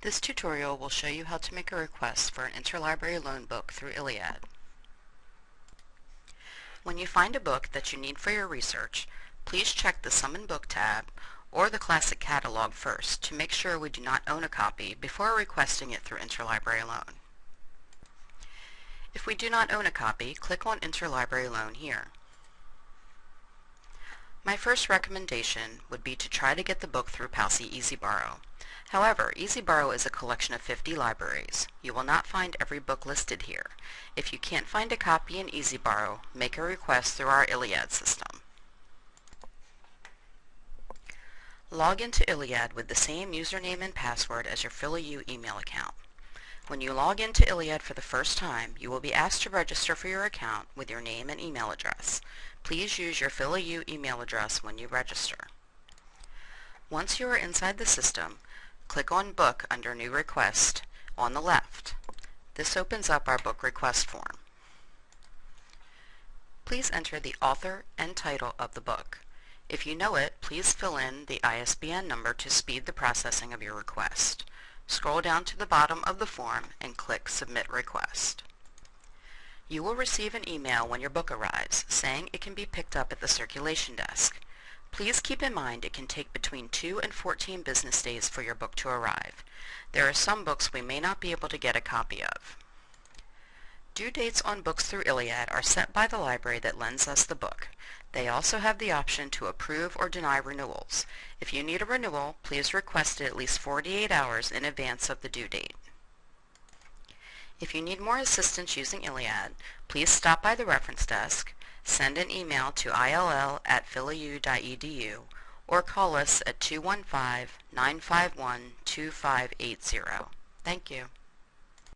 This tutorial will show you how to make a request for an interlibrary loan book through ILLiad. When you find a book that you need for your research, please check the Summon Book tab or the Classic Catalog first to make sure we do not own a copy before requesting it through interlibrary loan. If we do not own a copy, click on Interlibrary Loan here. My first recommendation would be to try to get the book through PALCI Easy Borrow. However, Easy Borrow is a collection of 50 libraries. You will not find every book listed here. If you can't find a copy in Easy Borrow, make a request through our ILLiad system. Log into ILLiad with the same username and password as your PhillyU email account. When you log into ILLiad for the first time, you will be asked to register for your account with your name and email address. Please use your PhillyU email address when you register. Once you are inside the system, click on Book under New Request on the left. This opens up our book request form. Please enter the author and title of the book. If you know it, please fill in the ISBN number to speed the processing of your request. Scroll down to the bottom of the form and click Submit Request. You will receive an email when your book arrives saying it can be picked up at the circulation desk. Please keep in mind it can take between 2 and 14 business days for your book to arrive. There are some books we may not be able to get a copy of. Due dates on books through ILLiad are set by the library that lends us the book. They also have the option to approve or deny renewals. If you need a renewal, please request it at least 48 hours in advance of the due date. If you need more assistance using ILLiad, please stop by the reference desk, send an email to ill at phillyu.edu, or call us at 215-951-2580. Thank you.